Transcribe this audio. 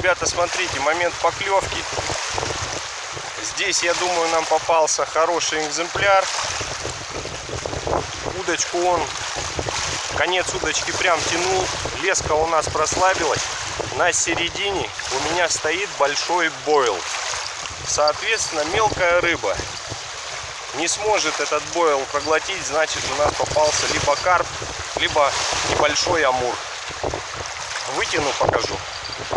Ребята, смотрите, момент поклевки. Здесь, я думаю, нам попался хороший экземпляр. Удочку он, конец удочки прям тянул. Леска у нас прослабилась. На середине у меня стоит большой бойл. Соответственно, мелкая рыба не сможет этот бойл проглотить, значит у нас попался либо карп, либо небольшой амур. Вытяну, покажу.